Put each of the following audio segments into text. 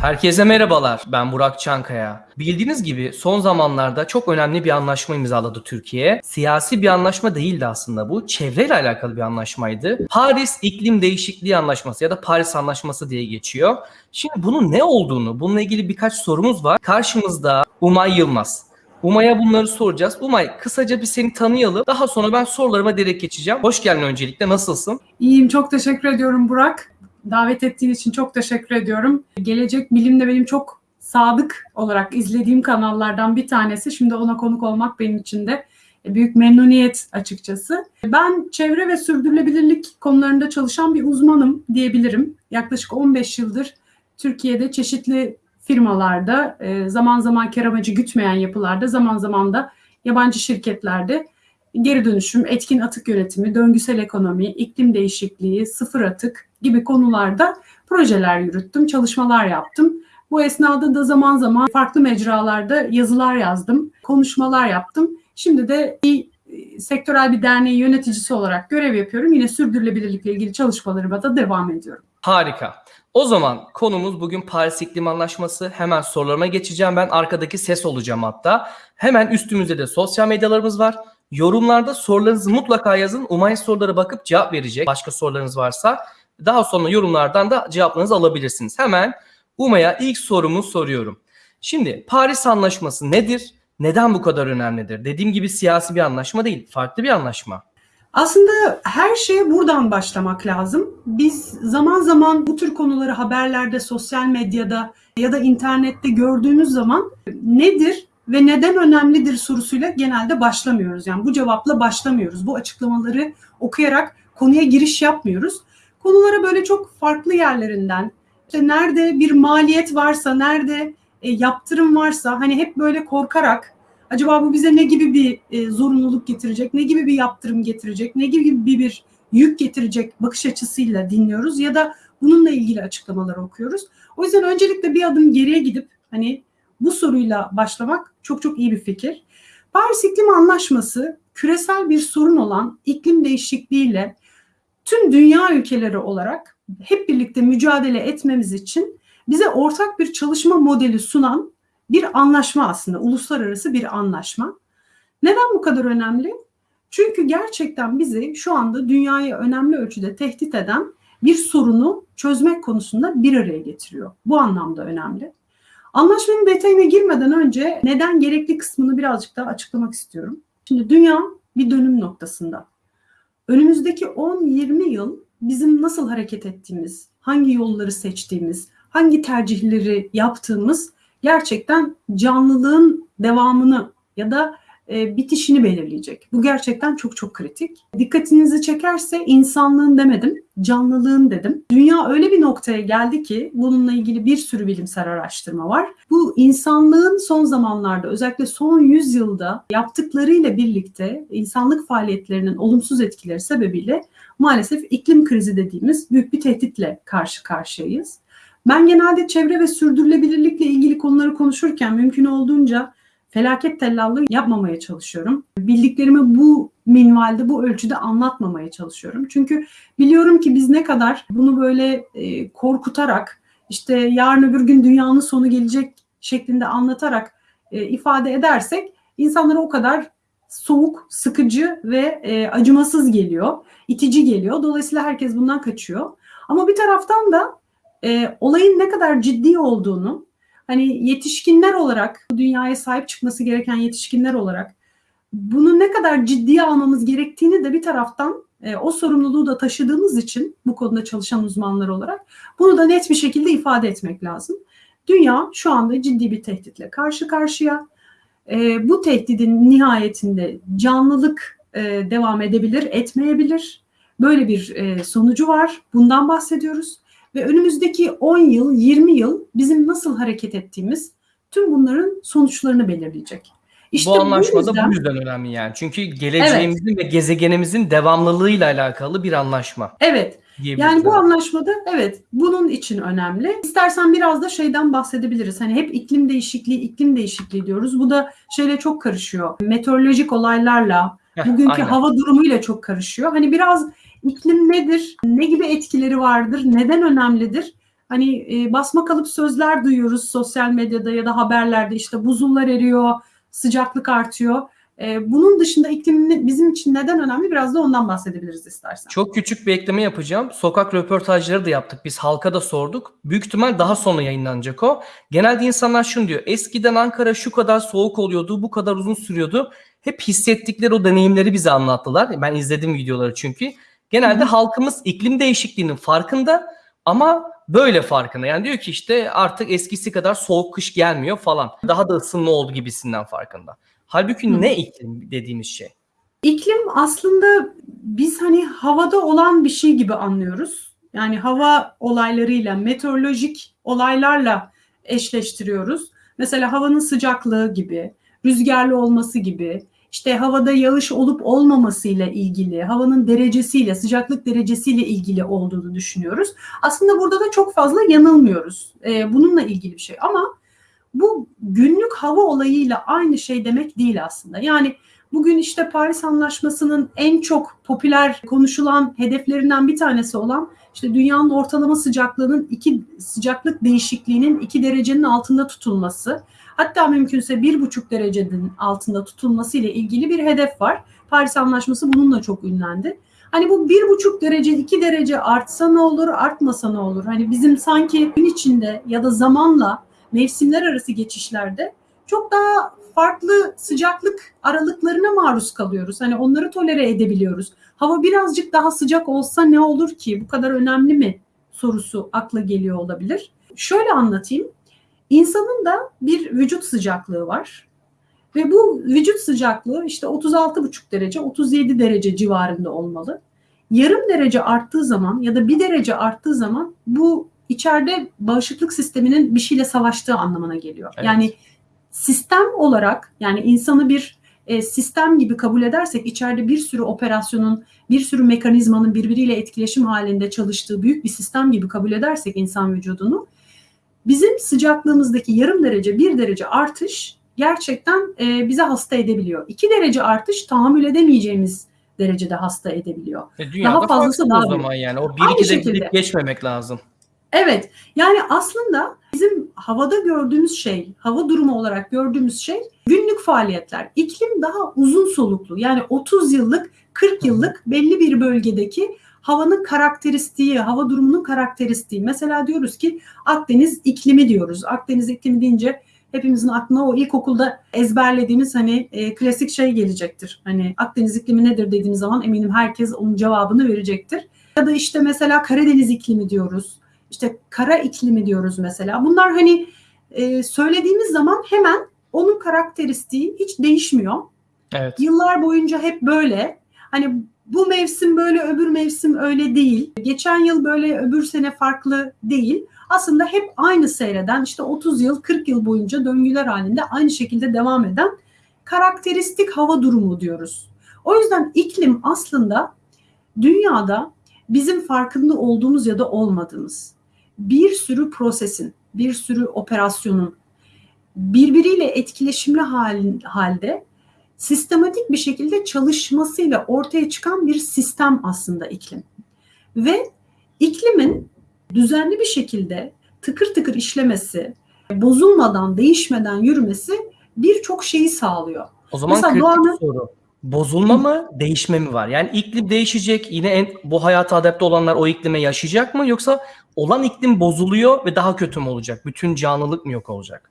Herkese merhabalar. Ben Burak Çankaya. Bildiğiniz gibi son zamanlarda çok önemli bir anlaşma imzaladı Türkiye. Siyasi bir anlaşma değildi aslında bu. Çevreyle alakalı bir anlaşmaydı. Paris İklim Değişikliği Anlaşması ya da Paris Anlaşması diye geçiyor. Şimdi bunun ne olduğunu, bununla ilgili birkaç sorumuz var. Karşımızda Umay Yılmaz. Umay'a bunları soracağız. Umay kısaca bir seni tanıyalım. Daha sonra ben sorularıma direkt geçeceğim. Hoş geldin öncelikle. Nasılsın? İyiyim, çok teşekkür ediyorum Burak. Davet ettiğin için çok teşekkür ediyorum. Gelecek Bilim'de benim çok sadık olarak izlediğim kanallardan bir tanesi. Şimdi ona konuk olmak benim için de büyük memnuniyet açıkçası. Ben çevre ve sürdürülebilirlik konularında çalışan bir uzmanım diyebilirim. Yaklaşık 15 yıldır Türkiye'de çeşitli firmalarda, e, zaman zaman kar amacı gütmeyen yapılarda, zaman zaman da yabancı şirketlerde geri dönüşüm, etkin atık yönetimi, döngüsel ekonomi, iklim değişikliği, sıfır atık gibi konularda projeler yürüttüm, çalışmalar yaptım. Bu esnada da zaman zaman farklı mecralarda yazılar yazdım, konuşmalar yaptım. Şimdi de bir e, sektörel bir derneği yöneticisi olarak görev yapıyorum. Yine sürdürülebilirlikle ilgili çalışmalarıma da devam ediyorum. Harika. O zaman konumuz bugün Paris İklim Anlaşması. Hemen sorularıma geçeceğim. Ben arkadaki ses olacağım hatta. Hemen üstümüzde de sosyal medyalarımız var. Yorumlarda sorularınızı mutlaka yazın. Umay sorulara bakıp cevap verecek. Başka sorularınız varsa daha sonra yorumlardan da cevaplarınızı alabilirsiniz. Hemen Umay'a ilk sorumu soruyorum. Şimdi Paris Anlaşması nedir? Neden bu kadar önemlidir? Dediğim gibi siyasi bir anlaşma değil, farklı bir anlaşma. Aslında her şeye buradan başlamak lazım. Biz zaman zaman bu tür konuları haberlerde, sosyal medyada ya da internette gördüğümüz zaman nedir ve neden önemlidir sorusuyla genelde başlamıyoruz. Yani bu cevapla başlamıyoruz. Bu açıklamaları okuyarak konuya giriş yapmıyoruz. Konulara böyle çok farklı yerlerinden, işte nerede bir maliyet varsa, nerede e, yaptırım varsa hani hep böyle korkarak acaba bu bize ne gibi bir e, zorunluluk getirecek, ne gibi bir yaptırım getirecek, ne gibi bir, bir yük getirecek bakış açısıyla dinliyoruz ya da bununla ilgili açıklamalar okuyoruz. O yüzden öncelikle bir adım geriye gidip hani bu soruyla başlamak çok çok iyi bir fikir. Paris İklim Anlaşması küresel bir sorun olan iklim değişikliğiyle tüm dünya ülkeleri olarak hep birlikte mücadele etmemiz için bize ortak bir çalışma modeli sunan bir anlaşma aslında, uluslararası bir anlaşma. Neden bu kadar önemli? Çünkü gerçekten bizi şu anda dünyayı önemli ölçüde tehdit eden bir sorunu çözmek konusunda bir araya getiriyor. Bu anlamda önemli. Anlaşmanın detayına girmeden önce neden gerekli kısmını birazcık daha açıklamak istiyorum. Şimdi dünya bir dönüm noktasında. Önümüzdeki 10-20 yıl bizim nasıl hareket ettiğimiz, hangi yolları seçtiğimiz, hangi tercihleri yaptığımız gerçekten canlılığın devamını ya da bitişini belirleyecek. Bu gerçekten çok çok kritik. Dikkatinizi çekerse insanlığın demedim, canlılığın dedim. Dünya öyle bir noktaya geldi ki bununla ilgili bir sürü bilimsel araştırma var. Bu insanlığın son zamanlarda özellikle son 100 yılda yaptıklarıyla birlikte insanlık faaliyetlerinin olumsuz etkileri sebebiyle maalesef iklim krizi dediğimiz büyük bir tehditle karşı karşıyayız. Ben genelde çevre ve sürdürülebilirlikle ilgili konuları konuşurken mümkün olduğunca felaket tellallığı yapmamaya çalışıyorum. Bildiklerimi bu minvalde, bu ölçüde anlatmamaya çalışıyorum. Çünkü biliyorum ki biz ne kadar bunu böyle e, korkutarak, işte yarın öbür gün dünyanın sonu gelecek şeklinde anlatarak e, ifade edersek insanlara o kadar soğuk, sıkıcı ve e, acımasız geliyor, itici geliyor. Dolayısıyla herkes bundan kaçıyor. Ama bir taraftan da olayın ne kadar ciddi olduğunu, hani yetişkinler olarak, dünyaya sahip çıkması gereken yetişkinler olarak bunu ne kadar ciddiye almamız gerektiğini de bir taraftan e, o sorumluluğu da taşıdığımız için bu konuda çalışan uzmanlar olarak bunu da net bir şekilde ifade etmek lazım. Dünya şu anda ciddi bir tehditle karşı karşıya. E, bu tehdidin nihayetinde canlılık e, devam edebilir, etmeyebilir. Böyle bir e, sonucu var. Bundan bahsediyoruz. Ve önümüzdeki 10 yıl, 20 yıl bizim nasıl hareket ettiğimiz tüm bunların sonuçlarını belirleyecek. İşte bu anlaşma da bu yüzden önemli yani. Çünkü geleceğimizin evet. ve gezegenimizin devamlılığıyla alakalı bir anlaşma. Evet. Yani bu anlaşmada evet bunun için önemli. İstersen biraz da şeyden bahsedebiliriz. Hani hep iklim değişikliği, iklim değişikliği diyoruz. Bu da şeyle çok karışıyor. Meteorolojik olaylarla, bugünkü Aynen. hava durumuyla çok karışıyor. Hani biraz iklim nedir? Ne gibi etkileri vardır? Neden önemlidir? Hani e, basma kalıp sözler duyuyoruz sosyal medyada ya da haberlerde işte buzullar eriyor, sıcaklık artıyor. E, bunun dışında iklim bizim için neden önemli biraz da ondan bahsedebiliriz istersen. Çok küçük bir ekleme yapacağım. Sokak röportajları da yaptık. Biz halka da sorduk. Büyük ihtimal daha sonra yayınlanacak o. Genelde insanlar şunu diyor. Eskiden Ankara şu kadar soğuk oluyordu, bu kadar uzun sürüyordu. Hep hissettikleri o deneyimleri bize anlattılar. Ben izledim videoları çünkü. Genelde halkımız iklim değişikliğinin farkında ama böyle farkında. Yani diyor ki işte artık eskisi kadar soğuk kış gelmiyor falan. Daha da ısınma oldu gibisinden farkında. Halbuki Hı. ne iklim dediğimiz şey? İklim aslında biz hani havada olan bir şey gibi anlıyoruz. Yani hava olaylarıyla, meteorolojik olaylarla eşleştiriyoruz. Mesela havanın sıcaklığı gibi, rüzgarlı olması gibi, işte havada yağış olup olmamasıyla ilgili, havanın derecesiyle, sıcaklık derecesiyle ilgili olduğunu düşünüyoruz. Aslında burada da çok fazla yanılmıyoruz. Ee, bununla ilgili bir şey ama bu günlük hava olayıyla aynı şey demek değil aslında. Yani Bugün işte Paris Anlaşması'nın en çok popüler konuşulan hedeflerinden bir tanesi olan işte dünyanın ortalama sıcaklığının iki sıcaklık değişikliğinin iki derecenin altında tutulması. Hatta mümkünse bir buçuk derecenin altında tutulması ile ilgili bir hedef var. Paris Anlaşması bununla çok ünlendi. Hani bu bir buçuk derece, iki derece artsa ne olur, artmasa ne olur? Hani bizim sanki gün içinde ya da zamanla mevsimler arası geçişlerde çok daha farklı sıcaklık aralıklarına maruz kalıyoruz. Hani onları tolere edebiliyoruz. Hava birazcık daha sıcak olsa ne olur ki? Bu kadar önemli mi? sorusu akla geliyor olabilir. Şöyle anlatayım. İnsanın da bir vücut sıcaklığı var. Ve bu vücut sıcaklığı işte 36,5 derece, 37 derece civarında olmalı. Yarım derece arttığı zaman ya da bir derece arttığı zaman bu içeride bağışıklık sisteminin bir şeyle savaştığı anlamına geliyor. Evet. Yani sistem olarak yani insanı bir e, sistem gibi kabul edersek içeride bir sürü operasyonun, bir sürü mekanizmanın birbiriyle etkileşim halinde çalıştığı büyük bir sistem gibi kabul edersek insan vücudunu bizim sıcaklığımızdaki yarım derece, bir derece artış gerçekten e, bize hasta edebiliyor. İki derece artış tahammül edemeyeceğimiz derecede hasta edebiliyor. E, Daha fazlası daha o zaman büyük. yani. O 1-2'de şekilde. gidip geçmemek lazım. Evet, yani aslında bizim havada gördüğümüz şey, hava durumu olarak gördüğümüz şey günlük faaliyetler. İklim daha uzun soluklu. Yani 30 yıllık, 40 yıllık belli bir bölgedeki havanın karakteristiği, hava durumunun karakteristiği. Mesela diyoruz ki Akdeniz iklimi diyoruz. Akdeniz iklimi deyince hepimizin aklına o ilkokulda ezberlediğimiz hani e, klasik şey gelecektir. Hani Akdeniz iklimi nedir dediğimiz zaman eminim herkes onun cevabını verecektir. Ya da işte mesela Karadeniz iklimi diyoruz. İşte kara iklimi diyoruz mesela. Bunlar hani e, söylediğimiz zaman hemen onun karakteristiği hiç değişmiyor. Evet. Yıllar boyunca hep böyle. Hani bu mevsim böyle, öbür mevsim öyle değil. Geçen yıl böyle, öbür sene farklı değil. Aslında hep aynı seyreden, işte 30 yıl, 40 yıl boyunca döngüler halinde aynı şekilde devam eden karakteristik hava durumu diyoruz. O yüzden iklim aslında dünyada bizim farkında olduğumuz ya da olmadığımız bir sürü prosesin, bir sürü operasyonun birbiriyle etkileşimli hal- halde sistematik bir şekilde çalışmasıyla ortaya çıkan bir sistem aslında iklim. Ve iklimin düzenli bir şekilde tıkır tıkır işlemesi, bozulmadan, değişmeden yürümesi birçok şeyi sağlıyor. O zaman Mesela kritik doğanın- soru. Bozulma mı, değişme mi var? Yani iklim değişecek. Yine en, bu hayata adapte olanlar o iklime yaşayacak mı? Yoksa olan iklim bozuluyor ve daha kötü mü olacak? Bütün canlılık mı yok olacak?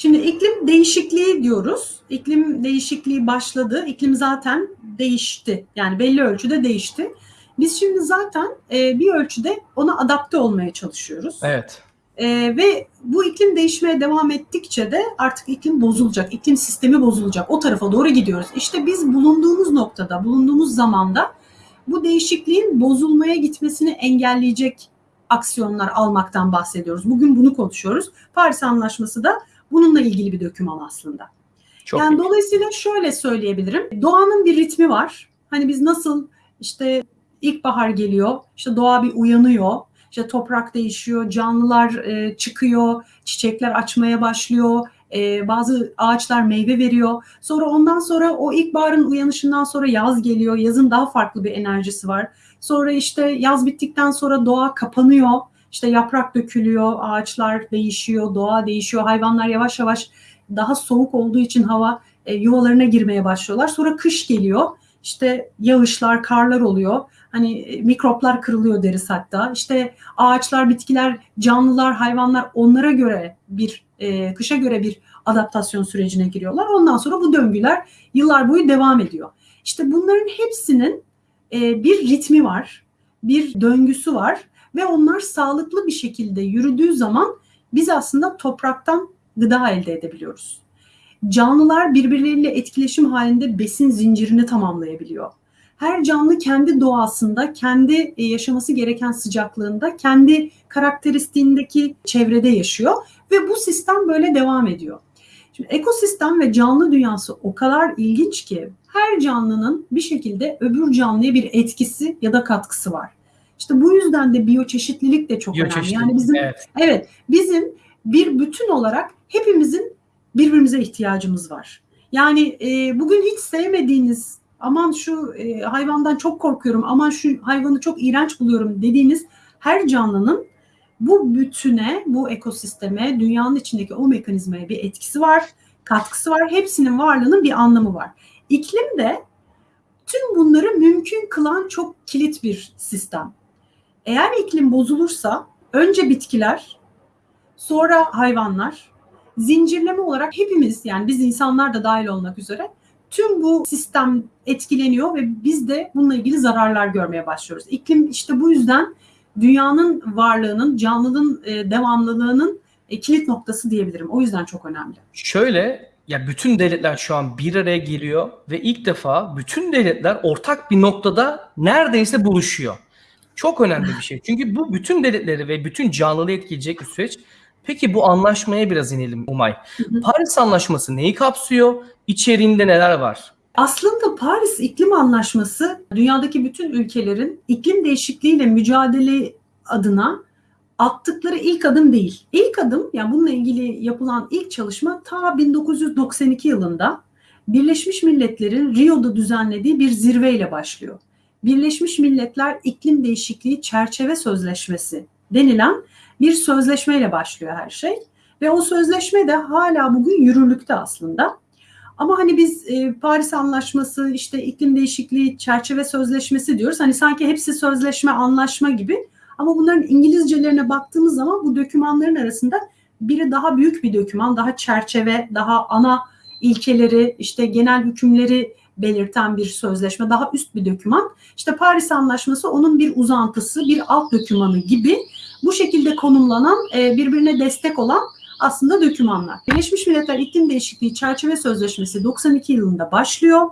Şimdi iklim değişikliği diyoruz. İklim değişikliği başladı. İklim zaten değişti. Yani belli ölçüde değişti. Biz şimdi zaten e, bir ölçüde ona adapte olmaya çalışıyoruz. Evet. E, ve bu iklim değişmeye devam ettikçe de artık iklim bozulacak. İklim sistemi bozulacak. O tarafa doğru gidiyoruz. İşte biz bulunduğumuz noktada, bulunduğumuz zamanda bu değişikliğin bozulmaya gitmesini engelleyecek aksiyonlar almaktan bahsediyoruz. Bugün bunu konuşuyoruz. Paris Anlaşması da bununla ilgili bir doküman aslında. Çok yani iyi. dolayısıyla şöyle söyleyebilirim. Doğanın bir ritmi var. Hani biz nasıl işte ilkbahar geliyor, işte doğa bir uyanıyor, işte toprak değişiyor, canlılar e, çıkıyor, çiçekler açmaya başlıyor, e, bazı ağaçlar meyve veriyor. Sonra ondan sonra o ilkbaharın uyanışından sonra yaz geliyor, yazın daha farklı bir enerjisi var. Sonra işte yaz bittikten sonra doğa kapanıyor, İşte yaprak dökülüyor, ağaçlar değişiyor, doğa değişiyor, hayvanlar yavaş yavaş daha soğuk olduğu için hava e, yuvalarına girmeye başlıyorlar. Sonra kış geliyor. İşte yağışlar, karlar oluyor. Hani e, mikroplar kırılıyor deriz hatta. İşte ağaçlar, bitkiler, canlılar, hayvanlar onlara göre bir e, kışa göre bir adaptasyon sürecine giriyorlar. Ondan sonra bu döngüler yıllar boyu devam ediyor. İşte bunların hepsinin e, bir ritmi var, bir döngüsü var ve onlar sağlıklı bir şekilde yürüdüğü zaman biz aslında topraktan gıda elde edebiliyoruz. Canlılar birbirleriyle etkileşim halinde besin zincirini tamamlayabiliyor. Her canlı kendi doğasında, kendi e, yaşaması gereken sıcaklığında, kendi karakteristiğindeki çevrede yaşıyor ve bu sistem böyle devam ediyor. Şimdi ekosistem ve canlı dünyası o kadar ilginç ki her canlının bir şekilde öbür canlıya bir etkisi ya da katkısı var. İşte bu yüzden de biyoçeşitlilik de çok önemli. Yani bizim evet. evet bizim bir bütün olarak hepimizin birbirimize ihtiyacımız var. Yani e, bugün hiç sevmediğiniz aman şu e, hayvandan çok korkuyorum, aman şu hayvanı çok iğrenç buluyorum dediğiniz her canlının bu bütüne, bu ekosisteme, dünyanın içindeki o mekanizmaya bir etkisi var, katkısı var. Hepsinin varlığının bir anlamı var. İklim de tüm bunları mümkün kılan çok kilit bir sistem. Eğer iklim bozulursa önce bitkiler, sonra hayvanlar, zincirleme olarak hepimiz yani biz insanlar da dahil olmak üzere tüm bu sistem etkileniyor ve biz de bununla ilgili zararlar görmeye başlıyoruz. İklim işte bu yüzden dünyanın varlığının, canlılığın e, devamlılığının e, kilit noktası diyebilirim. O yüzden çok önemli. Şöyle ya bütün devletler şu an bir araya geliyor ve ilk defa bütün devletler ortak bir noktada neredeyse buluşuyor. Çok önemli bir şey. Çünkü bu bütün devletleri ve bütün canlılığı etkileyecek bir süreç. Peki bu anlaşmaya biraz inelim Umay. Paris Anlaşması neyi kapsıyor? İçeriğinde neler var? Aslında Paris İklim Anlaşması dünyadaki bütün ülkelerin iklim değişikliğiyle mücadele adına attıkları ilk adım değil. İlk adım yani bununla ilgili yapılan ilk çalışma ta 1992 yılında Birleşmiş Milletler'in Rio'da düzenlediği bir zirveyle başlıyor. Birleşmiş Milletler İklim Değişikliği Çerçeve Sözleşmesi denilen bir sözleşmeyle başlıyor her şey. Ve o sözleşme de hala bugün yürürlükte aslında. Ama hani biz e, Paris Anlaşması, işte iklim değişikliği çerçeve sözleşmesi diyoruz. Hani sanki hepsi sözleşme, anlaşma gibi. Ama bunların İngilizcelerine baktığımız zaman bu dokümanların arasında biri daha büyük bir doküman, daha çerçeve, daha ana ilkeleri, işte genel hükümleri belirten bir sözleşme, daha üst bir doküman. İşte Paris Anlaşması onun bir uzantısı, bir alt dokümanı gibi bu şekilde konumlanan, e, birbirine destek olan aslında dokümanlar. Birleşmiş Milletler İklim Değişikliği Çerçeve Sözleşmesi 92 yılında başlıyor.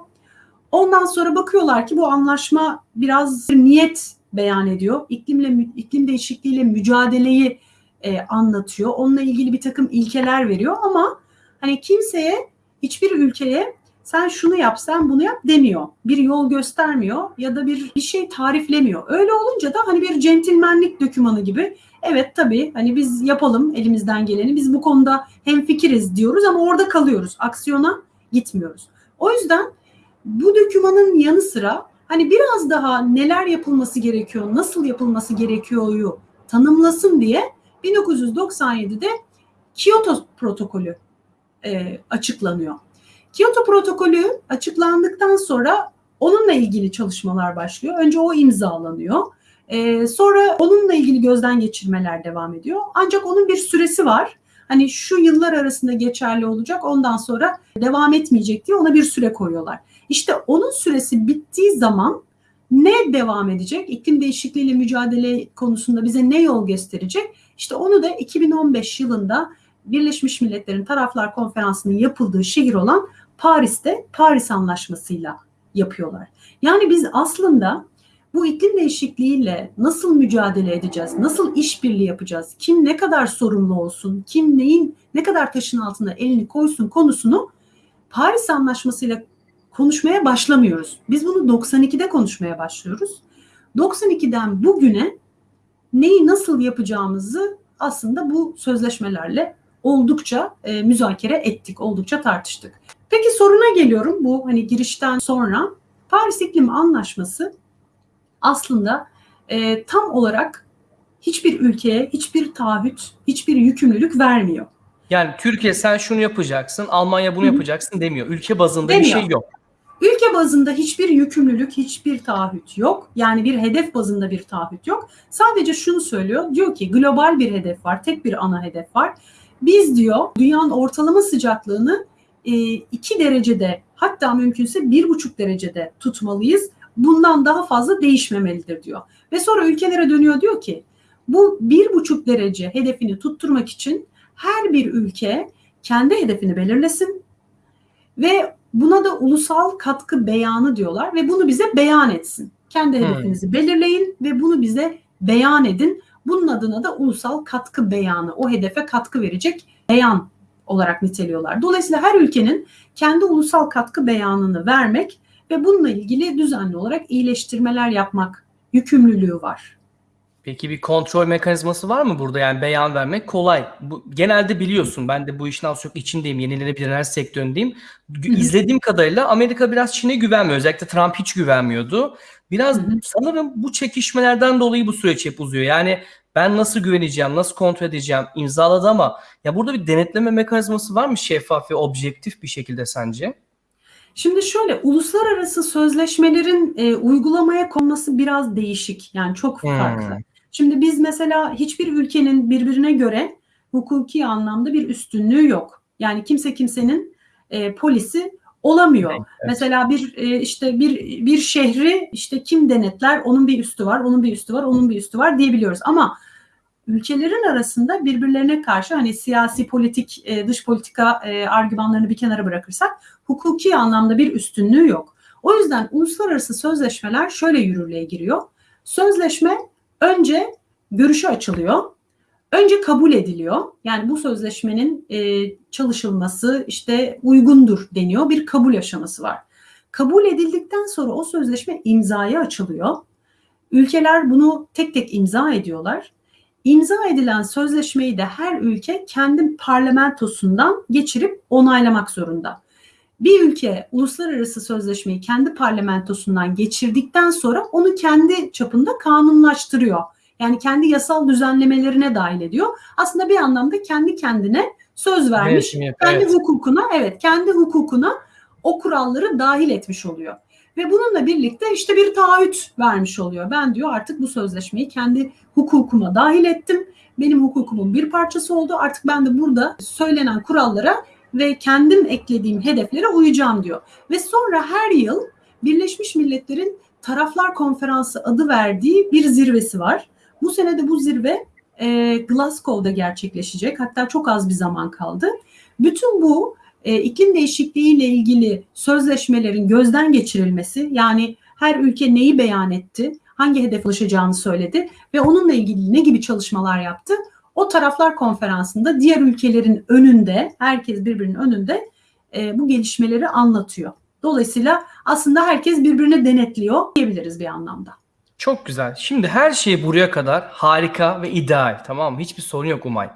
Ondan sonra bakıyorlar ki bu anlaşma biraz niyet beyan ediyor. İklimle iklim değişikliğiyle mücadeleyi e, anlatıyor. Onunla ilgili bir takım ilkeler veriyor ama hani kimseye hiçbir ülkeye sen şunu yap, sen bunu yap demiyor. Bir yol göstermiyor ya da bir bir şey tariflemiyor. Öyle olunca da hani bir centilmenlik dokümanı gibi evet tabii hani biz yapalım elimizden geleni. Biz bu konuda hem fikiriz diyoruz ama orada kalıyoruz. Aksiyona gitmiyoruz. O yüzden bu dokümanın yanı sıra hani biraz daha neler yapılması gerekiyor, nasıl yapılması gerekiyor'yu tanımlasın diye 1997'de Kyoto protokolü e, açıklanıyor. Kyoto protokolü açıklandıktan sonra onunla ilgili çalışmalar başlıyor. Önce o imzalanıyor. Ee, sonra onunla ilgili gözden geçirmeler devam ediyor. Ancak onun bir süresi var. Hani şu yıllar arasında geçerli olacak ondan sonra devam etmeyecek diye ona bir süre koyuyorlar. İşte onun süresi bittiği zaman ne devam edecek? İklim değişikliğiyle mücadele konusunda bize ne yol gösterecek? İşte onu da 2015 yılında Birleşmiş Milletler'in Taraflar Konferansı'nın yapıldığı şehir olan Paris'te Paris Anlaşması'yla yapıyorlar. Yani biz aslında bu iklim değişikliğiyle nasıl mücadele edeceğiz? Nasıl işbirliği yapacağız? Kim ne kadar sorumlu olsun? Kim neyin ne kadar taşın altına elini koysun konusunu Paris Anlaşması'yla konuşmaya başlamıyoruz. Biz bunu 92'de konuşmaya başlıyoruz. 92'den bugüne neyi nasıl yapacağımızı aslında bu sözleşmelerle oldukça e, müzakere ettik, oldukça tartıştık. Peki soruna geliyorum bu hani girişten sonra Paris İklim Anlaşması aslında e, tam olarak hiçbir ülkeye hiçbir taahhüt, hiçbir yükümlülük vermiyor. Yani Türkiye sen şunu yapacaksın, Almanya bunu Hı hı. yapacaksın demiyor. Ülke bazında bir Demiyor. şey yok. Ülke bazında hiçbir yükümlülük, hiçbir taahhüt yok. Yani bir hedef bazında bir taahhüt yok. Sadece şunu söylüyor. Diyor ki global bir hedef var. Tek bir ana hedef var. Biz diyor dünyanın ortalama sıcaklığını 2 derecede hatta mümkünse 1,5 derecede tutmalıyız. Bundan daha fazla değişmemelidir diyor. Ve sonra ülkelere dönüyor diyor ki bu 1,5 derece hedefini tutturmak için her bir ülke kendi hedefini belirlesin ve buna da ulusal katkı beyanı diyorlar ve bunu bize beyan etsin. Kendi Hmm. hedefinizi belirleyin ve bunu bize beyan edin. Bunun adına da ulusal katkı beyanı, o hedefe katkı verecek beyan olarak niteliyorlar. Dolayısıyla her ülkenin kendi ulusal katkı beyanını vermek ve bununla ilgili düzenli olarak iyileştirmeler yapmak yükümlülüğü var. Peki bir kontrol mekanizması var mı burada? Yani beyan vermek kolay. Bu, genelde biliyorsun ben de bu işin az çok içindeyim. Yenilenebilir enerji sektöründeyim. İzlediğim kadarıyla Amerika biraz Çin'e güvenmiyor. Özellikle Trump hiç güvenmiyordu. Biraz sanırım bu çekişmelerden dolayı bu süreç hep uzuyor. Yani ben nasıl güveneceğim, nasıl kontrol edeceğim imzaladı ama ya burada bir denetleme mekanizması var mı şeffaf ve objektif bir şekilde sence? Şimdi şöyle uluslararası sözleşmelerin e, uygulamaya konması biraz değişik. Yani çok Hmm. farklı. Şimdi biz mesela hiçbir ülkenin birbirine göre hukuki anlamda bir üstünlüğü yok. Yani kimse kimsenin e, polisi olamıyor. Evet. Mesela bir e, işte bir bir şehri işte kim denetler? Onun bir üstü var, onun bir üstü var, onun bir üstü var diyebiliyoruz. Ama ülkelerin arasında birbirlerine karşı hani siyasi politik e, dış politika e, argümanlarını bir kenara bırakırsak hukuki anlamda bir üstünlüğü yok. O yüzden uluslararası sözleşmeler şöyle yürürlüğe giriyor. Sözleşme önce görüşe açılıyor. Önce kabul ediliyor. Yani bu sözleşmenin e, çalışılması işte uygundur deniyor. Bir kabul aşaması var. Kabul edildikten sonra o sözleşme imzaya açılıyor. Ülkeler bunu tek tek imza ediyorlar. İmza edilen sözleşmeyi de her ülke kendi parlamentosundan geçirip onaylamak zorunda. Bir ülke uluslararası sözleşmeyi kendi parlamentosundan geçirdikten sonra onu kendi çapında kanunlaştırıyor. Yani kendi yasal düzenlemelerine dahil ediyor. Aslında bir anlamda kendi kendine söz vermiş, yapıyor, kendi evet. hukukuna, evet kendi hukukuna o kuralları dahil etmiş oluyor. Ve bununla birlikte işte bir taahhüt vermiş oluyor. Ben diyor artık bu sözleşmeyi kendi hukukuma dahil ettim. Benim hukukumun bir parçası oldu. Artık ben de burada söylenen kurallara ve kendim eklediğim hedeflere uyacağım diyor. Ve sonra her yıl Birleşmiş Milletler'in Taraflar Konferansı adı verdiği bir zirvesi var. Bu sene de bu zirve e, Glasgow'da gerçekleşecek. Hatta çok az bir zaman kaldı. Bütün bu e, iklim değişikliği ile ilgili sözleşmelerin gözden geçirilmesi yani her ülke neyi beyan etti, hangi hedef ulaşacağını söyledi ve onunla ilgili ne gibi çalışmalar yaptı. O taraflar konferansında diğer ülkelerin önünde, herkes birbirinin önünde e, bu gelişmeleri anlatıyor. Dolayısıyla aslında herkes birbirini denetliyor diyebiliriz bir anlamda. Çok güzel. Şimdi her şey buraya kadar harika ve ideal. Tamam mı? Hiçbir sorun yok Umay.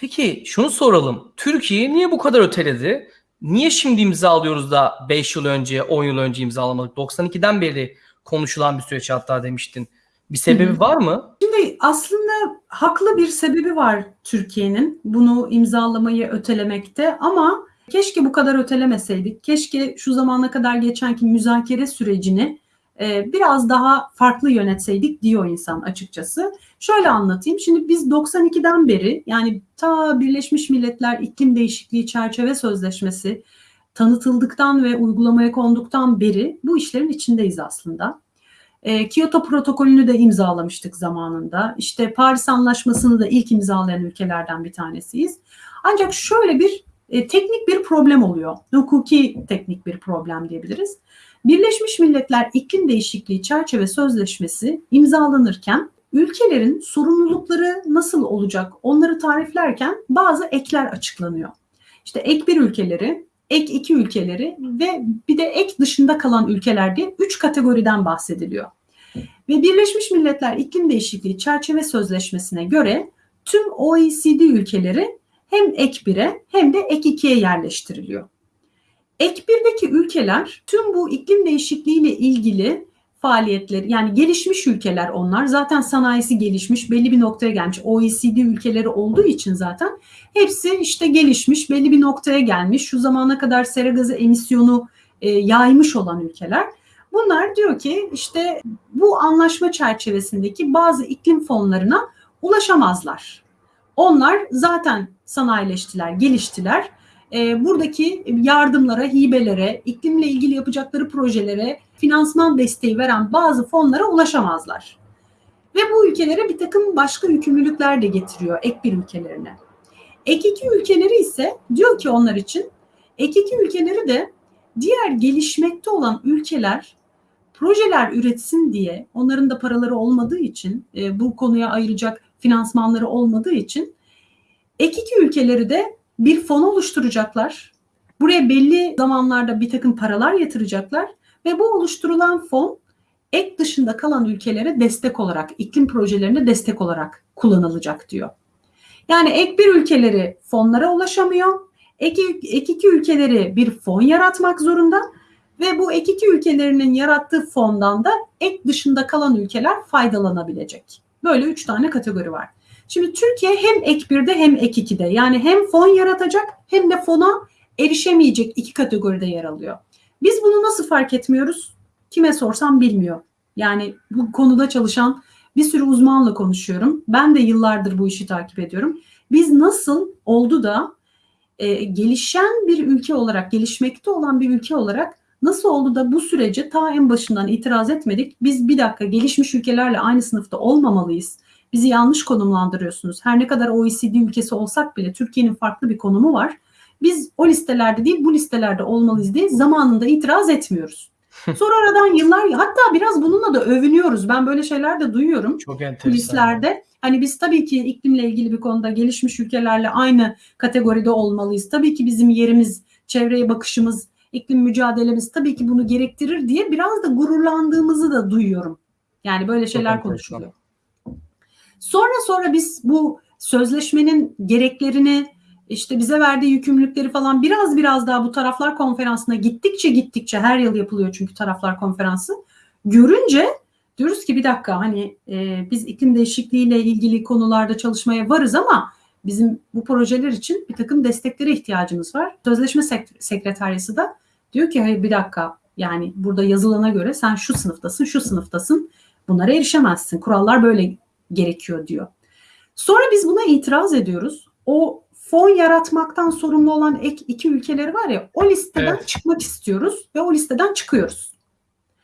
Peki şunu soralım. Türkiye niye bu kadar öteledi? Niye şimdi imzalıyoruz da 5 yıl önce, 10 yıl önce imzalamadık? 92'den beri konuşulan bir süreç hatta demiştin. Bir sebebi Hı hı. var mı? Şimdi aslında haklı bir sebebi var Türkiye'nin bunu imzalamayı ötelemekte ama keşke bu kadar ötelemeseydik. Keşke şu zamana kadar geçenki müzakere sürecini e, biraz daha farklı yönetseydik diyor insan açıkçası. Şöyle anlatayım. Şimdi biz 92'den beri yani ta Birleşmiş Milletler İklim Değişikliği Çerçeve Sözleşmesi tanıtıldıktan ve uygulamaya konduktan beri bu işlerin içindeyiz aslında. E, Kyoto protokolünü de imzalamıştık zamanında. İşte Paris Anlaşması'nı da ilk imzalayan ülkelerden bir tanesiyiz. Ancak şöyle bir e, teknik bir problem oluyor. Hukuki teknik bir problem diyebiliriz. Birleşmiş Milletler İklim Değişikliği Çerçeve Sözleşmesi imzalanırken ülkelerin sorumlulukları nasıl olacak onları tariflerken bazı ekler açıklanıyor. İşte ek bir ülkeleri, ek iki ülkeleri ve bir de ek dışında kalan ülkeler diye üç kategoriden bahsediliyor. Ve Birleşmiş Milletler İklim Değişikliği Çerçeve Sözleşmesi'ne göre tüm OECD ülkeleri hem ek 1'e hem de ek 2'ye yerleştiriliyor. Ek 1'deki ülkeler tüm bu iklim değişikliği ile ilgili faaliyetleri yani gelişmiş ülkeler onlar zaten sanayisi gelişmiş belli bir noktaya gelmiş OECD ülkeleri olduğu için zaten hepsi işte gelişmiş belli bir noktaya gelmiş şu zamana kadar sera gazı emisyonu e, yaymış olan ülkeler bunlar diyor ki işte bu anlaşma çerçevesindeki bazı iklim fonlarına ulaşamazlar. Onlar zaten sanayileştiler, geliştiler. E, buradaki yardımlara, hibelere, iklimle ilgili yapacakları projelere finansman desteği veren bazı fonlara ulaşamazlar. Ve bu ülkelere bir takım başka yükümlülükler de getiriyor ek bir ülkelerine. Ek iki ülkeleri ise diyor ki onlar için ek iki ülkeleri de diğer gelişmekte olan ülkeler projeler üretsin diye onların da paraları olmadığı için e, bu konuya ayıracak finansmanları olmadığı için ek iki ülkeleri de bir fon oluşturacaklar. Buraya belli zamanlarda bir takım paralar yatıracaklar ve bu oluşturulan fon ek dışında kalan ülkelere destek olarak, iklim projelerine destek olarak kullanılacak diyor. Yani ek bir ülkeleri fonlara ulaşamıyor. Ek, ek iki ülkeleri bir fon yaratmak zorunda ve bu ek iki ülkelerinin yarattığı fondan da ek dışında kalan ülkeler faydalanabilecek. Böyle üç tane kategori var. Şimdi Türkiye hem ek 1'de hem ek 2'de yani hem fon yaratacak hem de fona erişemeyecek iki kategoride yer alıyor. Biz bunu nasıl fark etmiyoruz? Kime sorsam bilmiyor. Yani bu konuda çalışan bir sürü uzmanla konuşuyorum. Ben de yıllardır bu işi takip ediyorum. Biz nasıl oldu da e, gelişen bir ülke olarak, gelişmekte olan bir ülke olarak nasıl oldu da bu sürece ta en başından itiraz etmedik? Biz bir dakika gelişmiş ülkelerle aynı sınıfta olmamalıyız. Bizi yanlış konumlandırıyorsunuz. Her ne kadar OECD ülkesi olsak bile Türkiye'nin farklı bir konumu var. Biz o listelerde değil bu listelerde olmalıyız diye zamanında itiraz etmiyoruz. Sonra aradan yıllar hatta biraz bununla da övünüyoruz. Ben böyle şeyler de duyuyorum. Çok enteresan. Kulislerde. Hani biz tabii ki iklimle ilgili bir konuda gelişmiş ülkelerle aynı kategoride olmalıyız. Tabii ki bizim yerimiz, çevreye bakışımız, iklim mücadelemiz tabii ki bunu gerektirir diye biraz da gururlandığımızı da duyuyorum. Yani böyle şeyler konuşuluyor. Sonra sonra biz bu sözleşmenin gereklerini işte bize verdiği yükümlülükleri falan biraz biraz daha bu taraflar konferansına gittikçe gittikçe her yıl yapılıyor çünkü taraflar konferansı görünce diyoruz ki bir dakika hani e, biz iklim değişikliğiyle ilgili konularda çalışmaya varız ama bizim bu projeler için bir takım desteklere ihtiyacımız var. Sözleşme sek- sekreteryası da diyor ki hayır bir dakika yani burada yazılana göre sen şu sınıftasın şu sınıftasın bunlara erişemezsin kurallar böyle gerekiyor diyor. Sonra biz buna itiraz ediyoruz. O fon yaratmaktan sorumlu olan ek iki ülkeleri var ya o listeden Evet. çıkmak istiyoruz ve o listeden çıkıyoruz.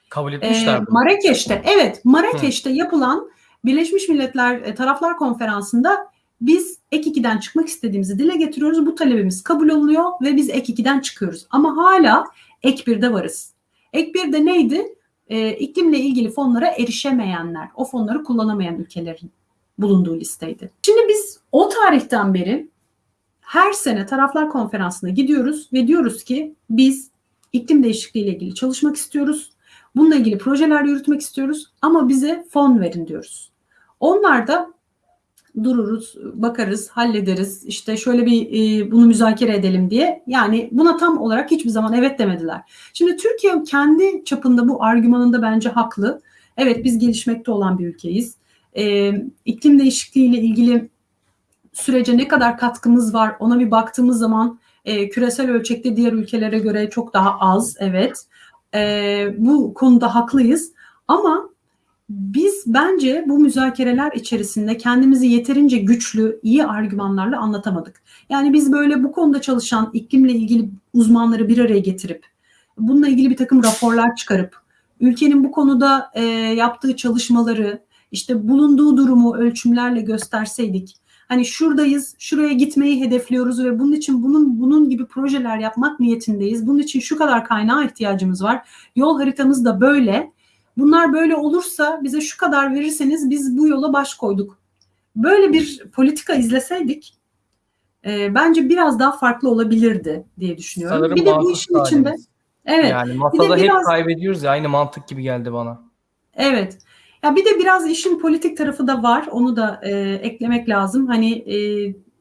Kabul Ee, etmişler bunu. Marrakeş'te evet Marrakeş'te yapılan Birleşmiş Milletler e, Taraflar Konferansı'nda biz ek 2'den çıkmak istediğimizi dile getiriyoruz. Bu talebimiz kabul oluyor ve biz ek 2'den çıkıyoruz. Ama hala ek 1'de varız. Ek 1'de neydi? Ee, iklimle ilgili fonlara erişemeyenler, o fonları kullanamayan ülkelerin bulunduğu listeydi. Şimdi biz o tarihten beri her sene taraflar konferansına gidiyoruz ve diyoruz ki biz iklim değişikliği ile ilgili çalışmak istiyoruz. Bununla ilgili projeler yürütmek istiyoruz ama bize fon verin diyoruz. Onlar da dururuz, bakarız, hallederiz. İşte şöyle bir e, bunu müzakere edelim diye. Yani buna tam olarak hiçbir zaman evet demediler. Şimdi Türkiye kendi çapında bu argümanında bence haklı. Evet biz gelişmekte olan bir ülkeyiz. E, iklim değişikliği ile ilgili sürece ne kadar katkımız var ona bir baktığımız zaman e, küresel ölçekte diğer ülkelere göre çok daha az evet. E, bu konuda haklıyız ama biz bence bu müzakereler içerisinde kendimizi yeterince güçlü, iyi argümanlarla anlatamadık. Yani biz böyle bu konuda çalışan iklimle ilgili uzmanları bir araya getirip bununla ilgili bir takım raporlar çıkarıp ülkenin bu konuda e, yaptığı çalışmaları işte bulunduğu durumu ölçümlerle gösterseydik hani şuradayız, şuraya gitmeyi hedefliyoruz ve bunun için bunun bunun gibi projeler yapmak niyetindeyiz. Bunun için şu kadar kaynağa ihtiyacımız var. Yol haritamız da böyle. Bunlar böyle olursa bize şu kadar verirseniz biz bu yola baş koyduk. Böyle bir politika izleseydik e, bence biraz daha farklı olabilirdi diye düşünüyorum. Sanırım bir de bu işin içinde evet Yani masada hep biraz- kaybediyoruz ya aynı mantık gibi geldi bana. Evet. Ya bir de biraz işin politik tarafı da var. Onu da e, eklemek lazım. Hani e,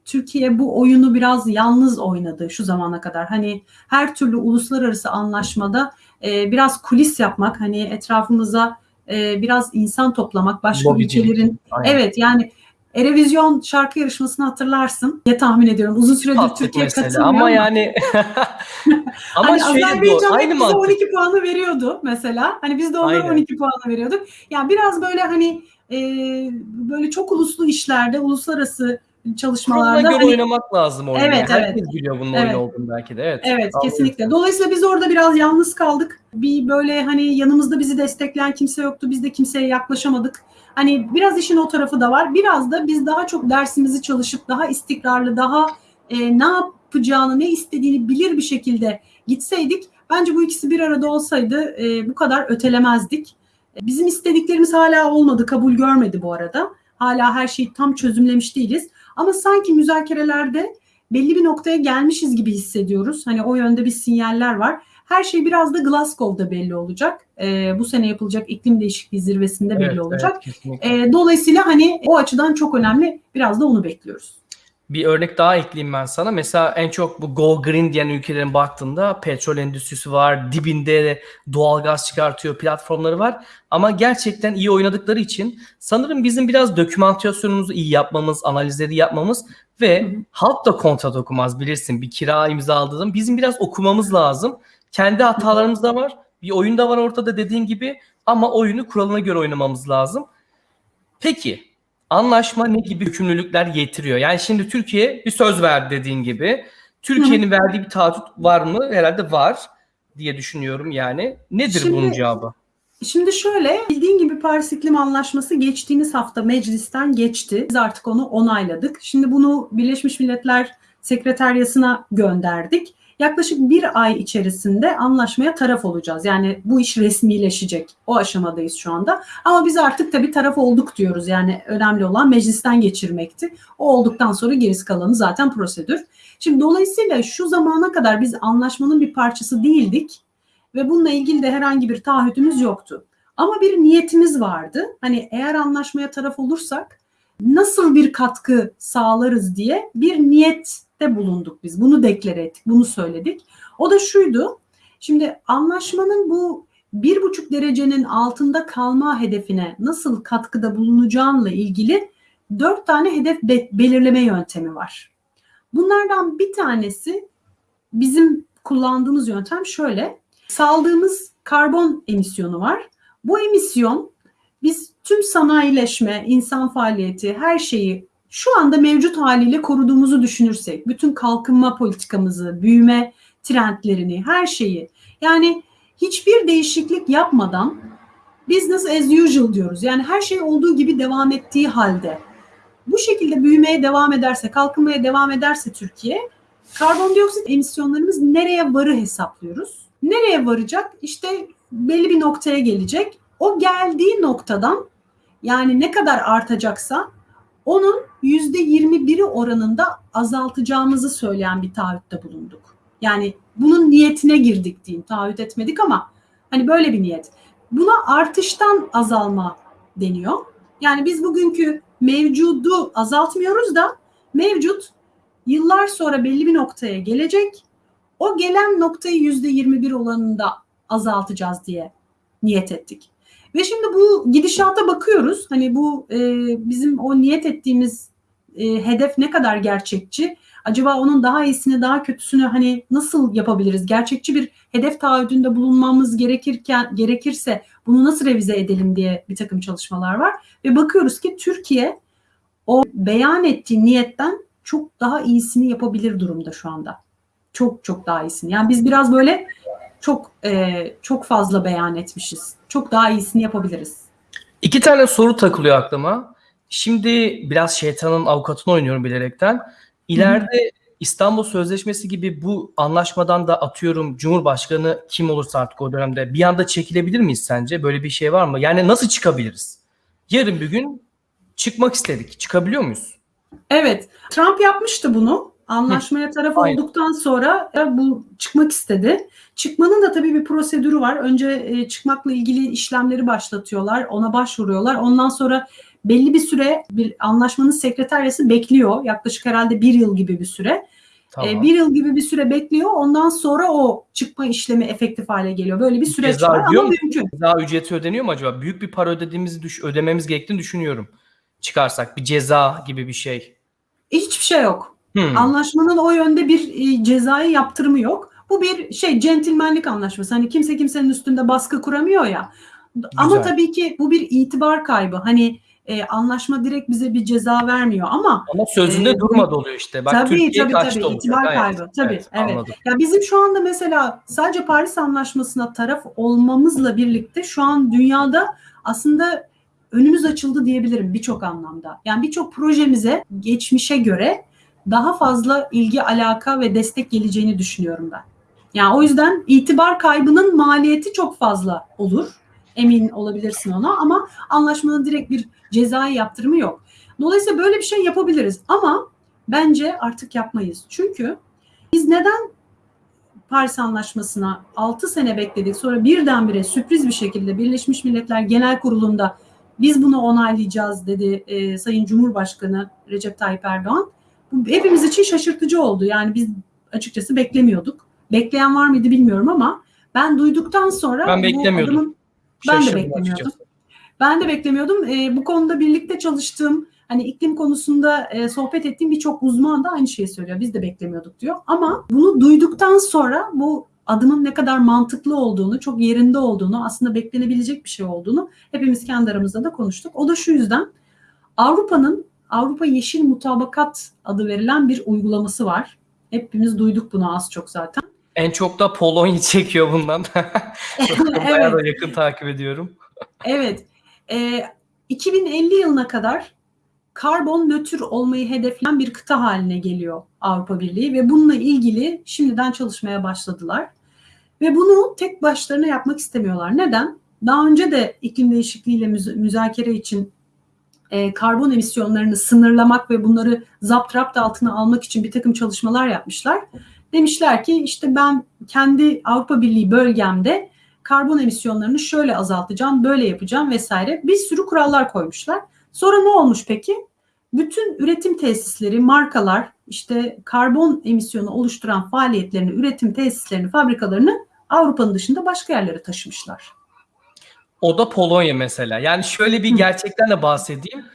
Türkiye bu oyunu biraz yalnız oynadı şu zamana kadar. Hani her türlü uluslararası anlaşmada e, biraz kulis yapmak, hani etrafımıza e, biraz insan toplamak, başka Lobicilik. ülkelerin Aynen. evet yani Erevizyon şarkı yarışmasını hatırlarsın diye tahmin ediyorum. Uzun süredir Tatlık Türkiye mesele. katılmıyor ama ama, yani ama hani şöyle bu Azerbaycan hep aynı bize mantık. 12 puanı veriyordu mesela. Hani biz de onlara Aynen. 12 puanı veriyorduk. Yani biraz böyle hani e, böyle çok uluslu işlerde, uluslararası çalışmalarda Kuralına göre hani oynamak lazım oyunu. Evet, Herkes evet. biliyor bunun Evet. oyun olduğunu belki de. Evet. Evet kesinlikle. Dolayısıyla biz orada biraz yalnız kaldık. Bir böyle hani yanımızda bizi destekleyen kimse yoktu. Biz de kimseye yaklaşamadık. Hani biraz işin o tarafı da var. Biraz da biz daha çok dersimizi çalışıp daha istikrarlı, daha e, ne yapacağını, ne istediğini bilir bir şekilde gitseydik bence bu ikisi bir arada olsaydı e, bu kadar ötelemezdik. E, Bizim istediklerimiz hala olmadı, kabul görmedi bu arada. Hala her şeyi tam çözümlemiş değiliz. Ama sanki müzakerelerde belli bir noktaya gelmişiz gibi hissediyoruz. Hani o yönde bir sinyaller var. Her şey biraz da Glasgow'da belli olacak. Ee, bu sene yapılacak iklim değişikliği zirvesinde belli Evet, olacak. evet, kesinlikle. Ee, dolayısıyla hani o açıdan çok önemli. Biraz da onu bekliyoruz. Bir örnek daha ekleyeyim ben sana. Mesela en çok bu Go Green diyen ülkelerin baktığında petrol endüstrisi var, dibinde doğalgaz çıkartıyor, platformları var. Ama gerçekten iyi oynadıkları için sanırım bizim biraz dokümantasyonumuzu iyi yapmamız, analizleri yapmamız ve Hı hı. halk da kontrat okumaz bilirsin. Bir kira imzaladığım bizim biraz okumamız lazım. Kendi hatalarımız da var. Bir oyun da var ortada dediğin gibi ama oyunu kuralına göre oynamamız lazım. Peki anlaşma ne gibi yükümlülükler getiriyor? Yani şimdi Türkiye bir söz verdi dediğin gibi. Türkiye'nin verdiği bir taahhüt var mı? Herhalde var diye düşünüyorum yani. Nedir Şimdi- bunun cevabı? Şimdi şöyle bildiğin gibi Paris İklim Anlaşması geçtiğimiz hafta meclisten geçti. Biz artık onu onayladık. Şimdi bunu Birleşmiş Milletler Sekreteryası'na gönderdik. Yaklaşık bir ay içerisinde anlaşmaya taraf olacağız. Yani bu iş resmileşecek. O aşamadayız şu anda. Ama biz artık tabii taraf olduk diyoruz. Yani önemli olan meclisten geçirmekti. O olduktan sonra gerisi kalanı zaten prosedür. Şimdi dolayısıyla şu zamana kadar biz anlaşmanın bir parçası değildik ve bununla ilgili de herhangi bir taahhütümüz yoktu. Ama bir niyetimiz vardı. Hani eğer anlaşmaya taraf olursak nasıl bir katkı sağlarız diye bir niyette bulunduk biz. Bunu deklare ettik, bunu söyledik. O da şuydu. Şimdi anlaşmanın bu bir buçuk derecenin altında kalma hedefine nasıl katkıda bulunacağınla ilgili dört tane hedef be- belirleme yöntemi var. Bunlardan bir tanesi bizim kullandığımız yöntem şöyle. Saldığımız karbon emisyonu var. Bu emisyon biz tüm sanayileşme, insan faaliyeti, her şeyi şu anda mevcut haliyle koruduğumuzu düşünürsek, bütün kalkınma politikamızı, büyüme trendlerini, her şeyi yani hiçbir değişiklik yapmadan business as usual diyoruz. Yani her şey olduğu gibi devam ettiği halde bu şekilde büyümeye devam ederse, kalkınmaya devam ederse Türkiye karbondioksit emisyonlarımız nereye varı hesaplıyoruz. Nereye varacak? İşte belli bir noktaya gelecek. O geldiği noktadan yani ne kadar artacaksa onun %21'i oranında azaltacağımızı söyleyen bir taahhütte bulunduk. Yani bunun niyetine girdik diyeyim. Taahhüt etmedik ama hani böyle bir niyet. Buna artıştan azalma deniyor. Yani biz bugünkü mevcudu azaltmıyoruz da mevcut yıllar sonra belli bir noktaya gelecek. O gelen noktayı %21 olanında azaltacağız diye niyet ettik. Ve şimdi bu gidişata bakıyoruz. Hani bu e, bizim o niyet ettiğimiz e, hedef ne kadar gerçekçi? Acaba onun daha iyisini, daha kötüsünü hani nasıl yapabiliriz? Gerçekçi bir hedef taahhüdünde bulunmamız gerekirken gerekirse bunu nasıl revize edelim diye bir takım çalışmalar var. Ve bakıyoruz ki Türkiye o beyan ettiği niyetten çok daha iyisini yapabilir durumda şu anda. Çok çok daha iyisini. Yani biz biraz böyle çok e, çok fazla beyan etmişiz. Çok daha iyisini yapabiliriz. İki tane soru takılıyor aklıma. Şimdi biraz şeytanın avukatını oynuyorum bilerekten. İleride İstanbul Sözleşmesi gibi bu anlaşmadan da atıyorum Cumhurbaşkanı kim olursa artık o dönemde bir anda çekilebilir miyiz sence? Böyle bir şey var mı? Yani nasıl çıkabiliriz? Yarın bir gün çıkmak istedik. Çıkabiliyor muyuz? Evet, Trump yapmıştı bunu. Anlaşmaya taraf Aynen. olduktan sonra bu çıkmak istedi. Çıkmanın da tabii bir prosedürü var. Önce e, çıkmakla ilgili işlemleri başlatıyorlar, ona başvuruyorlar. Ondan sonra belli bir süre bir anlaşmanın sekreteryası bekliyor. Yaklaşık herhalde bir yıl gibi bir süre. Tamam. E, bir yıl gibi bir süre bekliyor. Ondan sonra o çıkma işlemi efektif hale geliyor. Böyle bir süreç Ceza var ama mu? mümkün. Ceza ücreti ödeniyor mu acaba? Büyük bir para ödediğimizi düş ödememiz gerektiğini düşünüyorum. Çıkarsak bir ceza gibi bir şey. Hiçbir şey yok. Hmm. Anlaşmanın o yönde bir e, cezai yaptırımı yok. Bu bir şey centilmenlik anlaşması. Hani kimse kimsenin üstünde baskı kuramıyor ya. Ama Güzel. tabii ki bu bir itibar kaybı. Hani e, anlaşma direkt bize bir ceza vermiyor ama Ama sözünde Ee, durmadı oluyor işte. Bak tabii Türkiye tabii tabii itibar Evet, kaybı. Tabii evet. Anladım. Ya bizim şu anda mesela sadece Paris Anlaşması'na taraf olmamızla birlikte şu an dünyada aslında önümüz açıldı diyebilirim birçok anlamda. Yani birçok projemize geçmişe göre daha fazla ilgi, alaka ve destek geleceğini düşünüyorum ben. Yani o yüzden itibar kaybının maliyeti çok fazla olur. Emin olabilirsin ona ama anlaşmanın direkt bir cezai yaptırımı yok. Dolayısıyla böyle bir şey yapabiliriz ama bence artık yapmayız. Çünkü biz neden Paris Anlaşması'na 6 sene bekledik sonra birdenbire sürpriz bir şekilde Birleşmiş Milletler Genel Kurulu'nda biz bunu onaylayacağız dedi e, Sayın Cumhurbaşkanı Recep Tayyip Erdoğan. Hepimiz için şaşırtıcı oldu. Yani biz açıkçası beklemiyorduk. Bekleyen var mıydı bilmiyorum ama ben duyduktan sonra Ben beklemiyordum. adımın- ben de beklemiyordum. açıkçası. Ben de beklemiyordum. E, bu konuda birlikte çalıştığım, hani iklim konusunda e, sohbet ettiğim birçok uzman da aynı şeyi söylüyor. Biz de beklemiyorduk diyor. Ama bunu duyduktan sonra bu adımın ne kadar mantıklı olduğunu, çok yerinde olduğunu, aslında beklenebilecek bir şey olduğunu hepimiz kendi aramızda da konuştuk. O da şu yüzden Avrupa'nın Avrupa Yeşil Mutabakat adı verilen bir uygulaması var. Hepimiz duyduk bunu az çok zaten. En çok da Polonya çekiyor bundan. Bayağı evet. da yakın takip ediyorum. Evet. Ee, 2050 yılına kadar karbon nötr olmayı hedefleyen bir kıta haline geliyor Avrupa Birliği ve bununla ilgili şimdiden çalışmaya başladılar. Ve bunu tek başlarına yapmak istemiyorlar. Neden? Daha önce de iklim değişikliğiyle müz- müzakere için e, karbon emisyonlarını sınırlamak ve bunları zapt rapt altına almak için bir takım çalışmalar yapmışlar. Demişler ki işte ben kendi Avrupa Birliği bölgemde karbon emisyonlarını şöyle azaltacağım, böyle yapacağım vesaire. Bir sürü kurallar koymuşlar. Sonra ne olmuş peki? Bütün üretim tesisleri, markalar işte karbon emisyonu oluşturan faaliyetlerini, üretim tesislerini, fabrikalarını Avrupa'nın dışında başka yerlere taşımışlar. O da Polonya mesela. Yani şöyle bir gerçekten de bahsedeyim.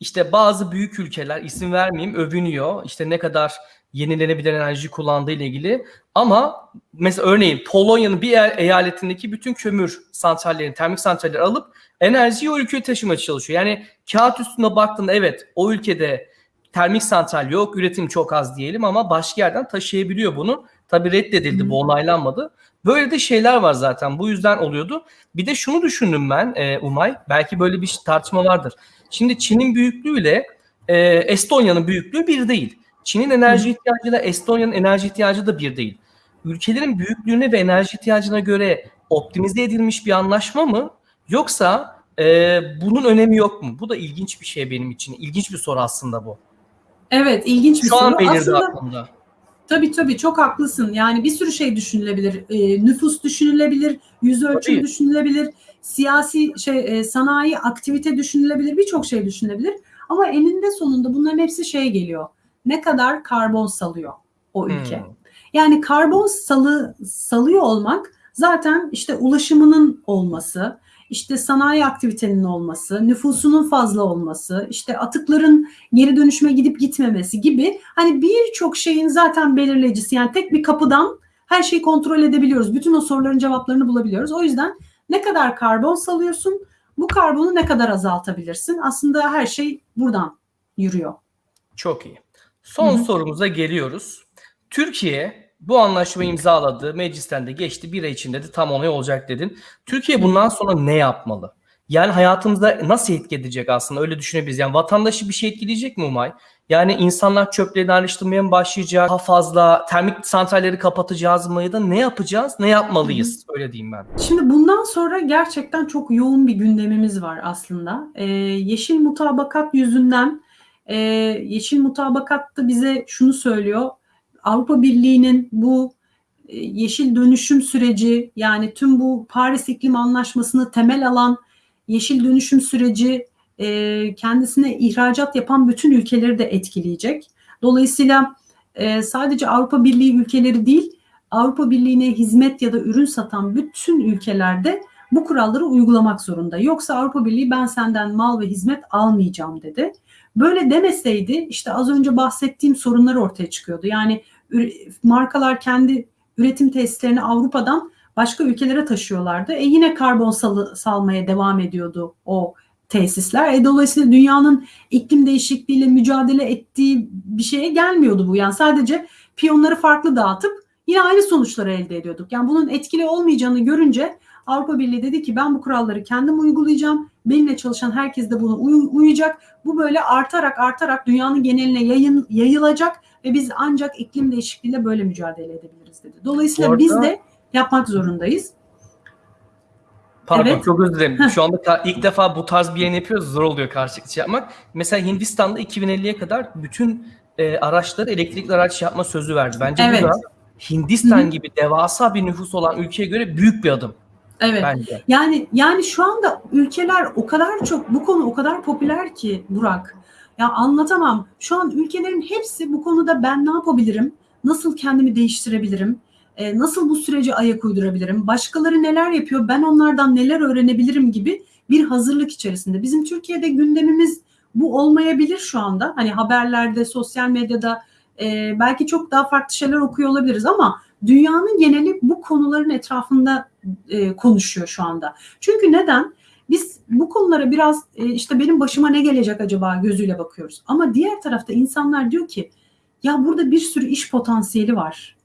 İşte bazı büyük ülkeler isim vermeyeyim övünüyor. İşte ne kadar yenilenebilir enerji kullandığı ile ilgili. Ama mesela örneğin Polonya'nın bir e- eyaletindeki bütün kömür santrallerini, termik santralleri alıp enerjiyi o ülkeye taşımaya çalışıyor. Yani kağıt üstünde baktığında evet o ülkede termik santral yok, üretim çok az diyelim ama başka yerden taşıyabiliyor bunu. Tabii reddedildi, bu onaylanmadı. Böyle de şeyler var zaten. Bu yüzden oluyordu. Bir de şunu düşündüm ben e, Umay. Belki böyle bir tartışma vardır. Şimdi Çin'in büyüklüğüyle e, Estonya'nın büyüklüğü bir değil. Çin'in enerji ihtiyacıyla Estonya'nın enerji ihtiyacı da bir değil. Ülkelerin büyüklüğüne ve enerji ihtiyacına göre optimize edilmiş bir anlaşma mı? Yoksa e, bunun önemi yok mu? Bu da ilginç bir şey benim için. İlginç bir soru aslında bu. Evet, ilginç bir Şu an soru. belirdi Aslında aklımda. Tabii tabii çok haklısın. Yani bir sürü şey düşünülebilir. Ee, nüfus düşünülebilir, yüz ölçüm Tabii. düşünülebilir, siyasi şey e, sanayi aktivite düşünülebilir, birçok şey düşünülebilir. Ama eninde sonunda bunların hepsi şey geliyor. Ne kadar karbon salıyor o ülke. Hmm. Yani karbon salı salıyor olmak zaten işte ulaşımının olması, işte sanayi aktivitenin olması, nüfusunun fazla olması, işte atıkların geri dönüşüme gidip gitmemesi gibi hani birçok şeyin zaten belirleyicisi. Yani tek bir kapıdan her şeyi kontrol edebiliyoruz. Bütün o soruların cevaplarını bulabiliyoruz. O yüzden ne kadar karbon salıyorsun, bu karbonu ne kadar azaltabilirsin? Aslında her şey buradan yürüyor. Çok iyi. Son Hı hı. sorumuza geliyoruz. Türkiye bu anlaşmayı imzaladı. Meclisten de geçti. Bir ay içinde de tam onay olacak dedin. Türkiye bundan sonra ne yapmalı? Yani hayatımızda nasıl etki edecek aslında öyle düşünebiliriz. Yani vatandaşı bir şey etkileyecek mi Umay? Yani insanlar çöplerini ayrıştırmaya mı başlayacak? Daha fazla termik santralleri kapatacağız mı? Ya da ne yapacağız? Ne yapmalıyız? Öyle diyeyim ben. Şimdi bundan sonra gerçekten çok yoğun bir gündemimiz var aslında. Ee, yeşil mutabakat yüzünden e, yeşil mutabakat da bize şunu söylüyor. Avrupa Birliği'nin bu e, yeşil dönüşüm süreci yani tüm bu Paris İklim Anlaşması'nı temel alan yeşil dönüşüm süreci e, kendisine ihracat yapan bütün ülkeleri de etkileyecek. Dolayısıyla e, sadece Avrupa Birliği ülkeleri değil, Avrupa Birliği'ne hizmet ya da ürün satan bütün ülkelerde bu kuralları uygulamak zorunda. Yoksa Avrupa Birliği ben senden mal ve hizmet almayacağım dedi. Böyle demeseydi işte az önce bahsettiğim sorunlar ortaya çıkıyordu. Yani markalar kendi üretim tesislerini Avrupa'dan başka ülkelere taşıyorlardı. E yine karbon salı, salmaya devam ediyordu o tesisler. E dolayısıyla dünyanın iklim değişikliğiyle mücadele ettiği bir şeye gelmiyordu bu. Yani sadece piyonları farklı dağıtıp yine aynı sonuçları elde ediyorduk. Yani bunun etkili olmayacağını görünce Avrupa Birliği dedi ki ben bu kuralları kendim uygulayacağım. Benimle çalışan herkes de buna uy- uyacak. Bu böyle artarak artarak dünyanın geneline yayın, yayılacak ve biz ancak iklim değişikliğiyle böyle mücadele edebiliriz dedi. Dolayısıyla arada- biz de yapmak zorundayız. Pardon Evet. çok özür dilerim. Şu anda ilk defa bu tarz bir yayın yapıyoruz. Zor oluyor karşılıklı şey yapmak. Mesela Hindistan'da 2050'ye kadar bütün e, araçları elektrikli araç yapma sözü verdi. Bence Evet. bu da Hindistan Hı hı. gibi devasa bir nüfus olan ülkeye göre büyük bir adım Evet. bence. Yani yani şu anda ülkeler o kadar çok bu konu o kadar popüler ki Burak. Ya anlatamam. Şu an ülkelerin hepsi bu konuda ben ne yapabilirim? Nasıl kendimi değiştirebilirim? e, nasıl bu sürece ayak uydurabilirim? Başkaları neler yapıyor? Ben onlardan neler öğrenebilirim gibi bir hazırlık içerisinde. Bizim Türkiye'de gündemimiz bu olmayabilir şu anda. Hani haberlerde, sosyal medyada e, belki çok daha farklı şeyler okuyor olabiliriz ama dünyanın geneli bu konuların etrafında e, konuşuyor şu anda. Çünkü neden? Biz bu konulara biraz e, işte benim başıma ne gelecek acaba gözüyle bakıyoruz. Ama diğer tarafta insanlar diyor ki ya burada bir sürü iş potansiyeli var.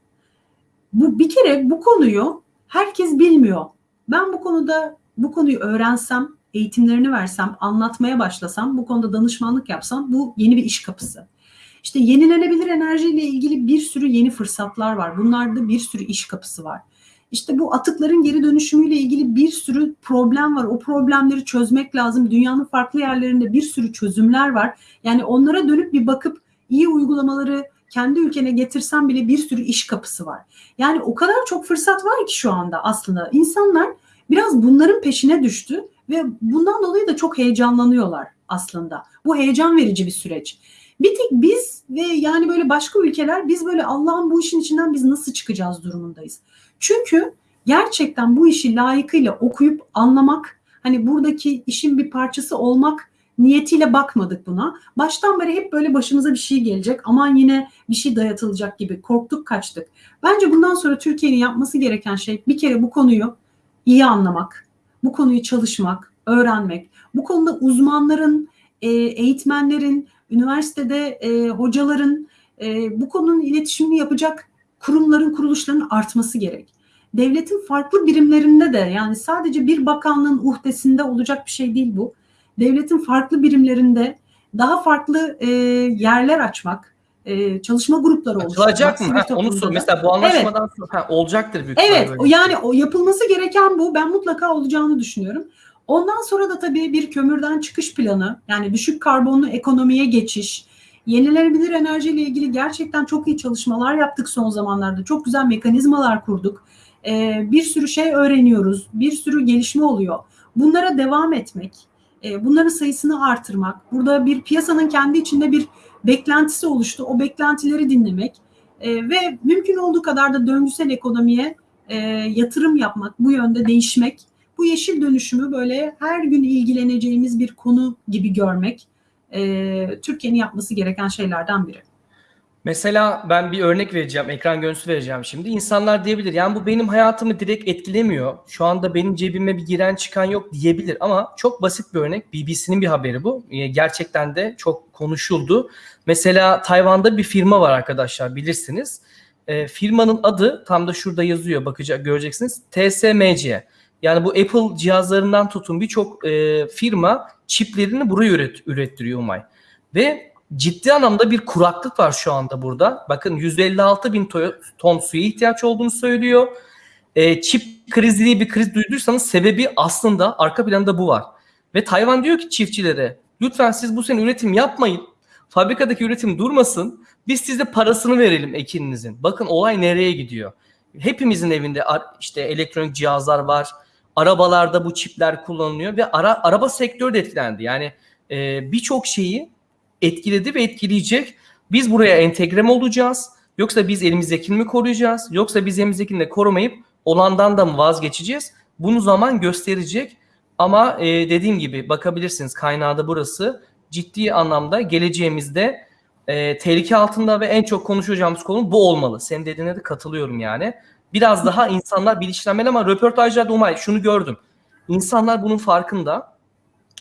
Bu bir kere bu konuyu herkes bilmiyor. Ben bu konuda bu konuyu öğrensem, eğitimlerini versem, anlatmaya başlasam, bu konuda danışmanlık yapsam bu yeni bir iş kapısı. İşte yenilenebilir enerjiyle ilgili bir sürü yeni fırsatlar var. Bunlarda bir sürü iş kapısı var. İşte bu atıkların geri dönüşümüyle ilgili bir sürü problem var. O problemleri çözmek lazım. Dünyanın farklı yerlerinde bir sürü çözümler var. Yani onlara dönüp bir bakıp iyi uygulamaları kendi ülkene getirsen bile bir sürü iş kapısı var. Yani o kadar çok fırsat var ki şu anda aslında. İnsanlar biraz bunların peşine düştü ve bundan dolayı da çok heyecanlanıyorlar aslında. Bu heyecan verici bir süreç. Bir tek biz ve yani böyle başka ülkeler biz böyle Allah'ın bu işin içinden biz nasıl çıkacağız durumundayız. Çünkü gerçekten bu işi layıkıyla okuyup anlamak, hani buradaki işin bir parçası olmak niyetiyle bakmadık buna. Baştan beri hep böyle başımıza bir şey gelecek. Aman yine bir şey dayatılacak gibi korktuk kaçtık. Bence bundan sonra Türkiye'nin yapması gereken şey bir kere bu konuyu iyi anlamak, bu konuyu çalışmak, öğrenmek, bu konuda uzmanların, e, eğitmenlerin, üniversitede e, hocaların e, bu konunun iletişimini yapacak kurumların, kuruluşların artması gerek. Devletin farklı birimlerinde de yani sadece bir bakanlığın uhdesinde olacak bir şey değil bu. Devletin farklı birimlerinde daha farklı e, yerler açmak, e, çalışma grupları Açılacak mı? Ha, onu sor. Mesela bu anlaşmadan sonra ha, olacaktır büyük Evet, böyle. yani o yapılması gereken bu. Ben mutlaka olacağını düşünüyorum. Ondan sonra da tabii bir kömürden çıkış planı, yani düşük karbonlu ekonomiye geçiş, yenilenebilir enerjiyle ilgili gerçekten çok iyi çalışmalar yaptık son zamanlarda. Çok güzel mekanizmalar kurduk. Ee, bir sürü şey öğreniyoruz, bir sürü gelişme oluyor. Bunlara devam etmek, e, bunların sayısını artırmak, burada bir piyasanın kendi içinde bir beklentisi oluştu. O beklentileri dinlemek e, ve mümkün olduğu kadar da döngüsel ekonomiye e, yatırım yapmak, bu yönde değişmek, bu yeşil dönüşümü böyle her gün ilgileneceğimiz bir konu gibi görmek e, Türkiye'nin yapması gereken şeylerden biri. Mesela ben bir örnek vereceğim, ekran görüntüsü vereceğim şimdi. İnsanlar diyebilir yani bu benim hayatımı direkt etkilemiyor. Şu anda benim cebime bir giren çıkan yok diyebilir ama çok basit bir örnek. BBC'nin bir haberi bu. Ee, Gerçekten de çok konuşuldu. Mesela Tayvan'da bir firma var arkadaşlar bilirsiniz. Ee, firmanın adı tam da şurada yazıyor bakacak göreceksiniz. TSMC. Yani bu Apple cihazlarından tutun birçok e, firma çiplerini buraya üret, ürettiriyor Umay. Ve ciddi anlamda bir kuraklık var şu anda burada. Bakın 156 bin to- ton suya ihtiyaç olduğunu söylüyor. E, çip krizi diye bir kriz duyduysanız sebebi aslında arka planda bu var. Ve Tayvan diyor ki çiftçilere lütfen siz bu sene üretim yapmayın. Fabrikadaki üretim durmasın. Biz size parasını verelim ekininizin. Bakın olay nereye gidiyor. Hepimizin evinde işte elektronik cihazlar var. Arabalarda bu çipler kullanılıyor ve ara, araba sektörü de etkilendi. Yani e, birçok şeyi etkiledi ve etkileyecek. Biz buraya entegre mi olacağız? Yoksa biz elimizdekini mi koruyacağız? Yoksa biz elimizdekini de korumayıp olandan da mı vazgeçeceğiz? Bunu zaman gösterecek. Ama e, dediğim gibi bakabilirsiniz kaynağı da burası. Ciddi anlamda geleceğimizde e, tehlike altında ve en çok konuşacağımız konu bu olmalı. Senin dediğine de katılıyorum yani. Biraz daha insanlar bilinçlenmeli ama röportajlarda Umay şunu gördüm. İnsanlar bunun farkında.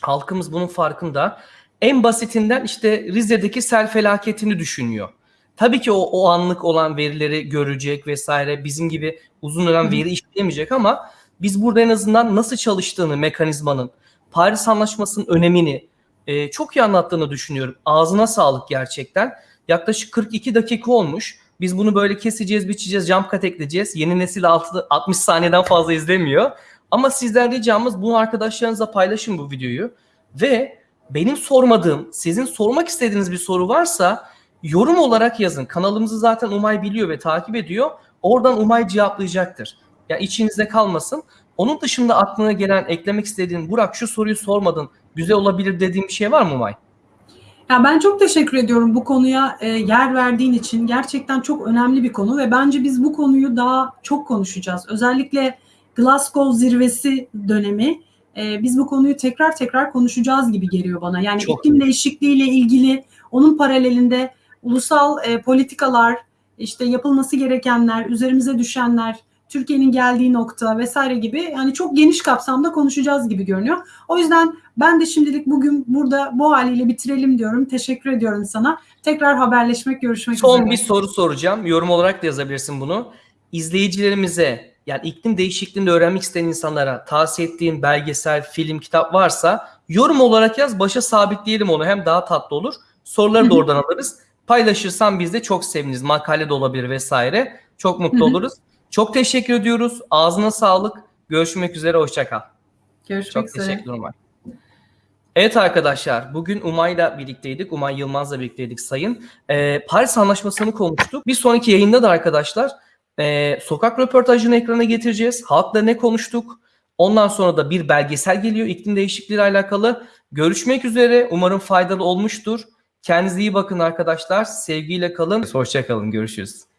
Halkımız bunun farkında. En basitinden işte Rize'deki sel felaketini düşünüyor. Tabii ki o, o anlık olan verileri görecek vesaire bizim gibi uzun dönem veri işleyemeyecek ama biz burada en azından nasıl çalıştığını mekanizmanın, Paris Anlaşması'nın önemini e, çok iyi anlattığını düşünüyorum. Ağzına sağlık gerçekten. Yaklaşık 42 dakika olmuş. Biz bunu böyle keseceğiz, biçeceğiz, jump cut ekleyeceğiz. Yeni nesil altı, 60 saniyeden fazla izlemiyor. Ama sizden ricamız bunu arkadaşlarınızla paylaşın bu videoyu. Ve benim sormadığım, sizin sormak istediğiniz bir soru varsa yorum olarak yazın. Kanalımızı zaten Umay biliyor ve takip ediyor. Oradan Umay cevaplayacaktır. Yani içinizde kalmasın. Onun dışında aklına gelen, eklemek istediğin, Burak şu soruyu sormadın, güzel olabilir dediğin bir şey var mı Umay? Ya ben çok teşekkür ediyorum bu konuya e, yer verdiğin için. Gerçekten çok önemli bir konu ve bence biz bu konuyu daha çok konuşacağız. Özellikle Glasgow zirvesi dönemi e, biz bu konuyu tekrar tekrar konuşacağız gibi geliyor bana. Yani Çok iklim değişikliğiyle ilgili onun paralelinde ulusal e, politikalar, işte yapılması gerekenler, üzerimize düşenler, Türkiye'nin geldiği nokta vesaire gibi yani çok geniş kapsamda konuşacağız gibi görünüyor. O yüzden ben de şimdilik bugün burada bu haliyle bitirelim diyorum. Teşekkür ediyorum sana. Tekrar haberleşmek, görüşmek Son üzere. bir soru soracağım. Yorum olarak da yazabilirsin bunu. İzleyicilerimize yani iklim değişikliğini öğrenmek isteyen insanlara tavsiye ettiğin belgesel, film, kitap varsa yorum olarak yaz. Başa sabitleyelim onu. Hem daha tatlı olur. Soruları da oradan alırız. Paylaşırsan biz de çok seviniriz. Makale de olabilir vesaire. Çok mutlu oluruz. Çok teşekkür ediyoruz. Ağzına sağlık. Görüşmek üzere. Hoşça kal. Görüşmek Çok üzere. teşekkürler Umay. Evet arkadaşlar bugün Umay'la birlikteydik. Umay Yılmaz'la birlikteydik sayın. Ee, Paris Anlaşması'nı konuştuk. Bir sonraki yayında da arkadaşlar e, sokak röportajını ekrana getireceğiz. Halkla ne konuştuk? Ondan sonra da bir belgesel geliyor iklim değişikliği ile alakalı. Görüşmek üzere. Umarım faydalı olmuştur. Kendinize iyi bakın arkadaşlar. Sevgiyle kalın. Hoşça kalın. Görüşürüz.